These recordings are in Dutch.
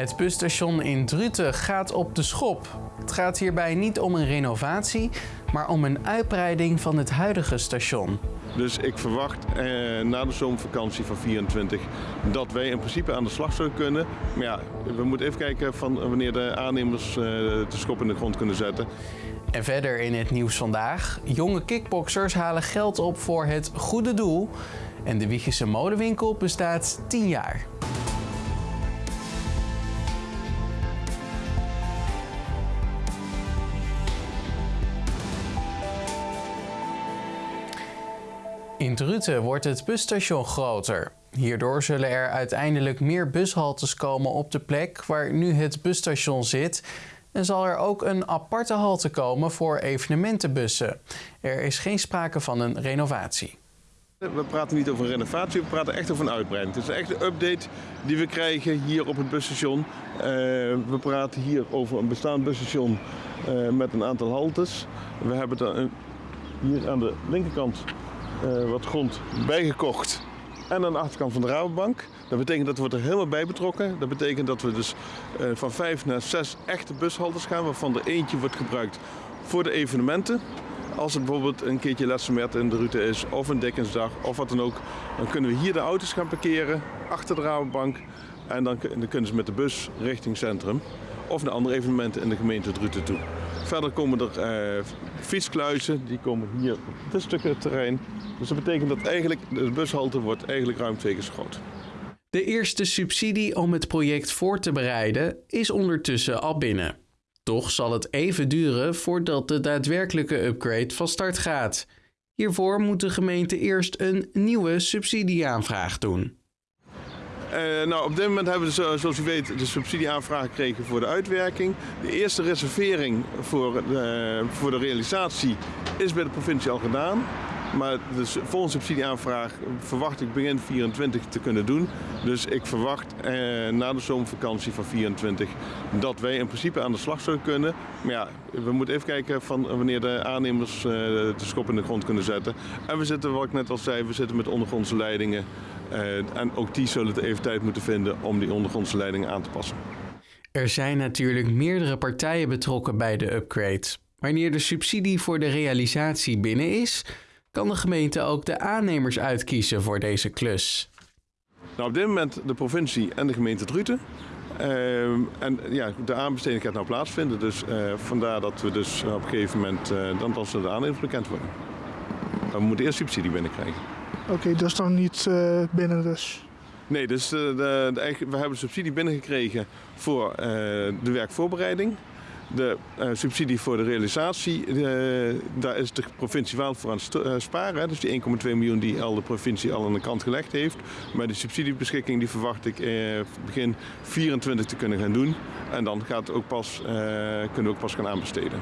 Het busstation in Druten gaat op de schop. Het gaat hierbij niet om een renovatie, maar om een uitbreiding van het huidige station. Dus ik verwacht eh, na de zomervakantie van 24 dat wij in principe aan de slag zullen kunnen. Maar ja, we moeten even kijken van wanneer de aannemers eh, de schop in de grond kunnen zetten. En verder in het nieuws vandaag. Jonge kickboxers halen geld op voor het goede doel. En de Wiegische molenwinkel bestaat 10 jaar. In Druten wordt het busstation groter. Hierdoor zullen er uiteindelijk meer bushaltes komen op de plek waar nu het busstation zit. En zal er ook een aparte halte komen voor evenementenbussen. Er is geen sprake van een renovatie. We praten niet over een renovatie, we praten echt over een uitbreiding. Het is echt een update die we krijgen hier op het busstation. Uh, we praten hier over een bestaand busstation uh, met een aantal haltes. We hebben er hier aan de linkerkant uh, wat grond bijgekocht en aan de achterkant van de Rabobank. Dat betekent dat we er helemaal bij betrokken. Dat betekent dat we dus uh, van vijf naar zes echte bushaltes gaan, waarvan er eentje wordt gebruikt voor de evenementen. Als er bijvoorbeeld een keertje Lessemet in de route is, of een Dikkensdag, of wat dan ook, dan kunnen we hier de auto's gaan parkeren, achter de Rabobank. En dan, dan kunnen ze met de bus richting centrum, of naar andere evenementen in de gemeente Druten toe. Verder komen er uh, die komen hier op dit stukje terrein. Dus dat betekent dat eigenlijk de bushalte wordt eigenlijk ruim twee keer zo groot. De eerste subsidie om het project voor te bereiden is ondertussen al binnen. Toch zal het even duren voordat de daadwerkelijke upgrade van start gaat. Hiervoor moet de gemeente eerst een nieuwe subsidieaanvraag doen. Uh, nou, op dit moment hebben we, zoals u weet, de subsidieaanvraag gekregen voor de uitwerking. De eerste reservering voor, uh, voor de realisatie is bij de provincie al gedaan. Maar de volgende subsidieaanvraag verwacht ik begin 24 te kunnen doen. Dus ik verwacht eh, na de zomervakantie van 24 dat wij in principe aan de slag zullen kunnen. Maar ja, we moeten even kijken van wanneer de aannemers eh, de schop in de grond kunnen zetten. En we zitten, wat ik net al zei, we zitten met ondergrondse leidingen. Uh, en ook die zullen het even tijd moeten vinden om die ondergrondse leidingen aan te passen. Er zijn natuurlijk meerdere partijen betrokken bij de upgrade. Wanneer de subsidie voor de realisatie binnen is, kan de gemeente ook de aannemers uitkiezen voor deze klus. Nou, op dit moment de provincie en de gemeente Druten. Uh, en ja, de aanbesteding gaat nou plaatsvinden, dus uh, vandaar dat we dus op een gegeven moment, uh, dan als de aannemers bekend worden. We moeten eerst subsidie binnenkrijgen. Oké, okay, dat is dan niet binnen dus? Nee, dus de, de, we hebben subsidie binnengekregen voor de werkvoorbereiding. De uh, subsidie voor de realisatie, uh, daar is de provincie wel voor aan het uh, sparen. Hè. Dus die 1,2 miljoen die al de provincie al aan de kant gelegd heeft. Maar de subsidiebeschikking die verwacht ik begin 24 te kunnen gaan doen. En dan gaat ook pas, kunnen we ook pas gaan aanbesteden.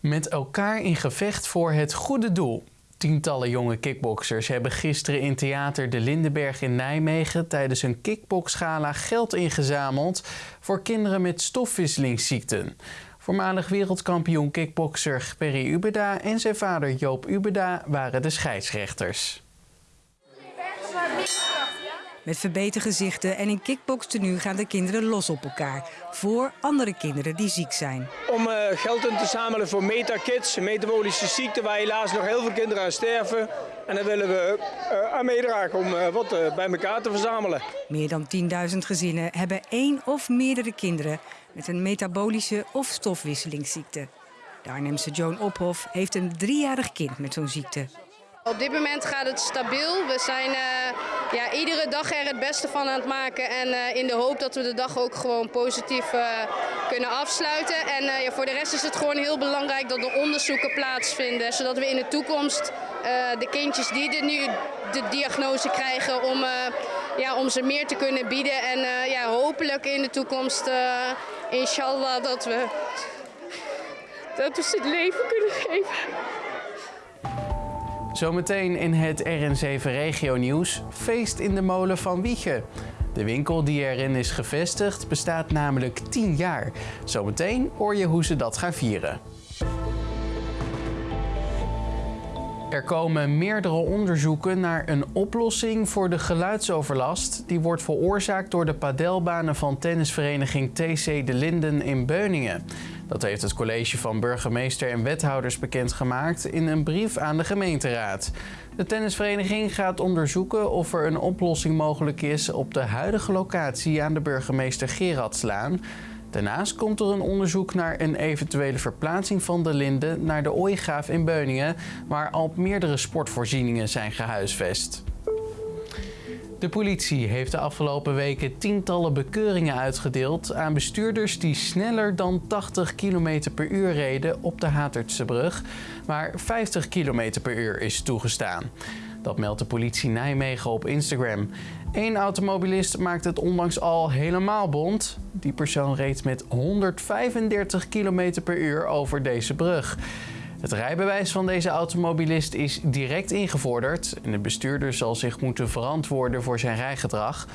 Met elkaar in gevecht voor het goede doel. Tientallen jonge kickboxers hebben gisteren in Theater De Lindenberg in Nijmegen tijdens een kickboxgala geld ingezameld voor kinderen met stofwisselingsziekten. Voormalig wereldkampioen kickboxer Perry Ubeda en zijn vader Joop Ubeda waren de scheidsrechters. Met verbeterde gezichten en in kickbokstenu gaan de kinderen los op elkaar. Voor andere kinderen die ziek zijn. Om uh, geld in te zamelen voor MetaKids, een metabolische ziekte waar helaas nog heel veel kinderen aan sterven. En daar willen we uh, aan meedragen om uh, wat bij elkaar te verzamelen. Meer dan 10.000 gezinnen hebben één of meerdere kinderen met een metabolische of stofwisselingsziekte. De Arnhemse Joan Ophoff heeft een driejarig kind met zo'n ziekte. Op dit moment gaat het stabiel. We zijn uh, ja, iedere dag er het beste van aan het maken. En uh, in de hoop dat we de dag ook gewoon positief uh, kunnen afsluiten. En ja, voor de rest is het gewoon heel belangrijk dat er onderzoeken plaatsvinden. Zodat we in de toekomst de kindjes die de, nu de diagnose krijgen, om, ja, om ze meer te kunnen bieden. En ja, hopelijk in de toekomst, inshallah, dat we, dat we ze het leven kunnen geven. Zometeen in het RN7 Regio Nieuws, feest in de molen van Wiegen. De winkel die erin is gevestigd bestaat namelijk 10 jaar. Zometeen hoor je hoe ze dat gaan vieren. Er komen meerdere onderzoeken naar een oplossing voor de geluidsoverlast. Die wordt veroorzaakt door de padelbanen van tennisvereniging TC De Linden in Beuningen. Dat heeft het college van burgemeester en wethouders bekendgemaakt in een brief aan de gemeenteraad. De tennisvereniging gaat onderzoeken of er een oplossing mogelijk is op de huidige locatie aan de burgemeester Gerardslaan. Daarnaast komt er een onderzoek naar een eventuele verplaatsing van de Linden naar de Ooigraaf in Beuningen, waar al meerdere sportvoorzieningen zijn gehuisvest. De politie heeft de afgelopen weken tientallen bekeuringen uitgedeeld aan bestuurders die sneller dan 80 km per uur reden op de Hatertsebrug, waar 50 km per uur is toegestaan. Dat meldt de politie Nijmegen op Instagram. Eén automobilist maakt het onlangs al helemaal bond. Die persoon reed met 135 km per uur over deze brug. Het rijbewijs van deze automobilist is direct ingevorderd en de bestuurder zal zich moeten verantwoorden voor zijn rijgedrag.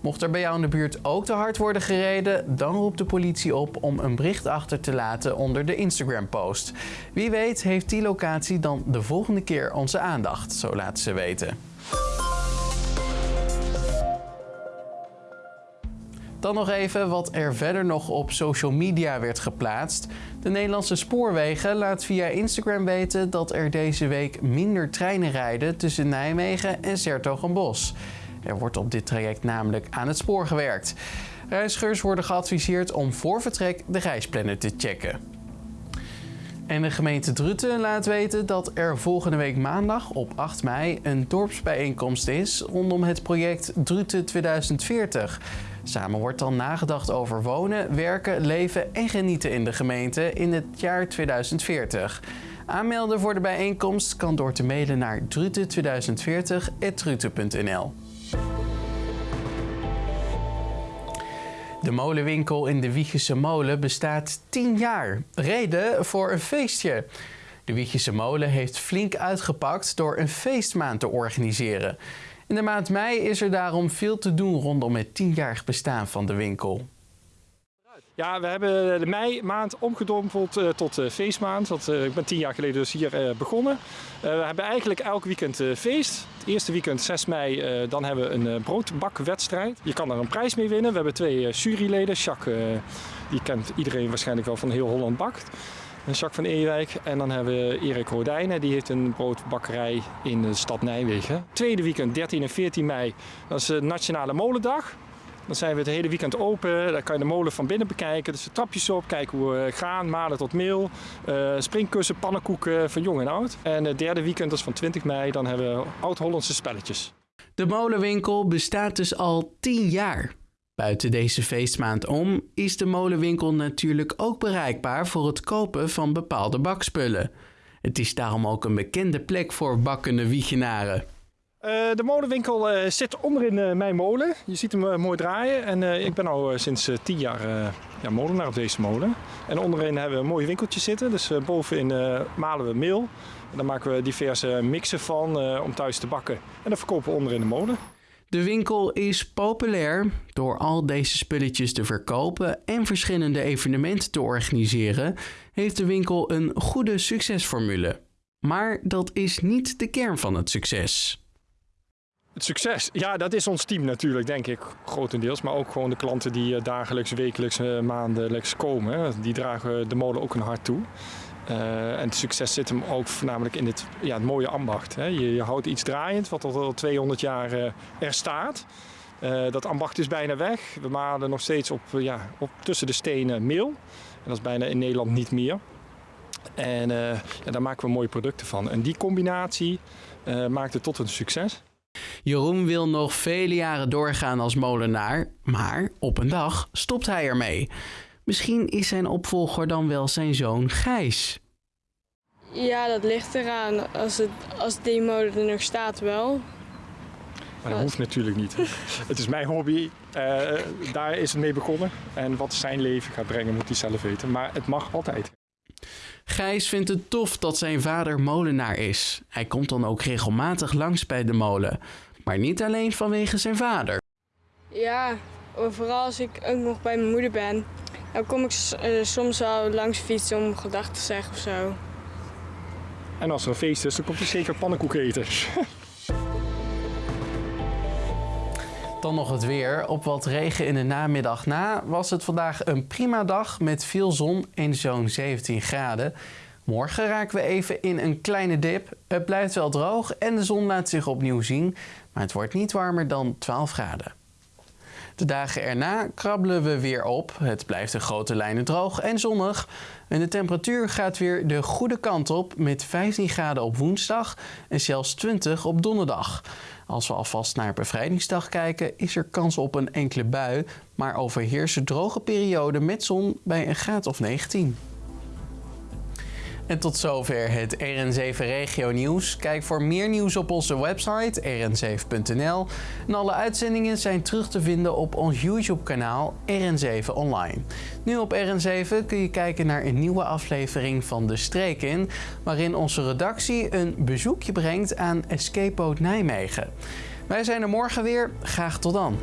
Mocht er bij jou in de buurt ook te hard worden gereden, dan roept de politie op om een bericht achter te laten onder de Instagram-post. Wie weet heeft die locatie dan de volgende keer onze aandacht, zo laten ze weten. Dan nog even wat er verder nog op social media werd geplaatst. De Nederlandse Spoorwegen laat via Instagram weten dat er deze week minder treinen rijden tussen Nijmegen en Sertogenbos. Er wordt op dit traject namelijk aan het spoor gewerkt. Reizigers worden geadviseerd om voor vertrek de reisplanner te checken. En de gemeente Druten laat weten dat er volgende week maandag op 8 mei een dorpsbijeenkomst is rondom het project Druten 2040. Samen wordt dan nagedacht over wonen, werken, leven en genieten in de gemeente in het jaar 2040. Aanmelden voor de bijeenkomst kan door te mailen naar druten2040.druten.nl. De molenwinkel in de Wiegese Molen bestaat 10 jaar. Reden voor een feestje. De Wiegese Molen heeft flink uitgepakt door een feestmaand te organiseren. In de maand mei is er daarom veel te doen rondom het 10-jarig bestaan van de winkel. Ja, we hebben de mei maand omgedompeld uh, tot uh, feestmaand. Dat, uh, ik ben tien jaar geleden dus hier begonnen. we hebben eigenlijk elk weekend feest. Het eerste weekend, 6 mei, dan hebben we een broodbakwedstrijd. Je kan daar een prijs mee winnen. We hebben twee juryleden. Jacques, die kent iedereen waarschijnlijk wel van heel Holland Bakt. Jacques van Ewijk. En dan hebben we Erik Rodijnen, die heeft een broodbakkerij in de stad Nijmegen. Tweede weekend, 13 en 14 mei, dat is de Nationale Molendag. Dan zijn we het hele weekend open. Daar kan je de molen van binnen bekijken. Dus de trapjes op, kijken hoe we gaan, malen tot meel. Uh, springkussen, pannenkoeken van jong en oud. En het derde weekend, is van 20 mei, dan hebben we oud-Hollandse spelletjes. De molenwinkel bestaat dus al 10 jaar. Buiten deze feestmaand om is de molenwinkel natuurlijk ook bereikbaar voor het kopen van bepaalde bakspullen. Het is daarom ook een bekende plek voor bakkende Wiegenaren. Uh, de molenwinkel uh, zit onderin uh, mijn molen. Je ziet hem mooi draaien. En ik ben al sinds tien jaar ja, molenaar op deze molen. En onderin hebben we een mooi winkeltje zitten. Dus bovenin malen we meel. En dan maken we diverse mixen van om thuis te bakken. En dat verkopen we onderin de molen. De winkel is populair door al deze spulletjes te verkopen en verschillende evenementen te organiseren. Heeft de winkel een goede succesformule. Maar dat is niet de kern van het succes. Het succes, ja, dat is ons team natuurlijk, denk ik, grotendeels. Maar ook gewoon de klanten die dagelijks, wekelijks, maandelijks komen. Die dragen de molen ook een hart toe. Uh, en het succes zit hem ook voornamelijk in het, ja, het mooie ambacht. Hè. Je, je, houdt iets draaiend wat al 200 jaar er staat. Dat ambacht is bijna weg. We malen nog steeds op, ja, op tussen de stenen meel. En dat is bijna in Nederland niet meer. En daar maken we mooie producten van. En die combinatie maakt het tot een succes. Jeroen wil nog vele jaren doorgaan als molenaar, maar op een dag stopt hij ermee. Misschien is zijn opvolger dan wel zijn zoon Gijs. Ja, dat ligt eraan. Als, het, als die molen er nog staat wel. Maar dat hoeft natuurlijk niet. het is mijn hobby. Uh, daar is het mee begonnen. En wat zijn leven gaat brengen moet hij zelf weten. Maar het mag altijd. Gijs vindt het tof dat zijn vader molenaar is. Hij komt dan ook regelmatig langs bij de molen. Maar niet alleen vanwege zijn vader. Ja, vooral als ik ook nog bij mijn moeder ben. Dan kom ik uh, soms wel langs fietsen om gedachten te zeggen of zo. En als er een feest is, dan komt hij zeker pannenkoek eten. Dan nog het weer. Op wat regen in de namiddag na was het vandaag een prima dag met veel zon en zo'n 17 graden. Morgen raken we even in een kleine dip. Het blijft wel droog en de zon laat zich opnieuw zien, maar het wordt niet warmer dan 12 graden. De dagen erna krabbelen we weer op. Het blijft in grote lijnen droog en zonnig. En de temperatuur gaat weer de goede kant op met 15 graden op woensdag en zelfs 20 op donderdag. Als we alvast naar bevrijdingsdag kijken, is er kans op een enkele bui, maar overheersen droge periode met zon bij een graad of 19. En tot zover het RN7 Regio Nieuws. Kijk voor meer nieuws op onze website rn7.nl. En alle uitzendingen zijn terug te vinden op ons YouTube-kanaal RN7 Online. Nu op RN7 kun je kijken naar een nieuwe aflevering van De Streek in, waarin onze redactie een bezoekje brengt aan Escape Boat Nijmegen. Wij zijn er morgen weer. Graag tot dan.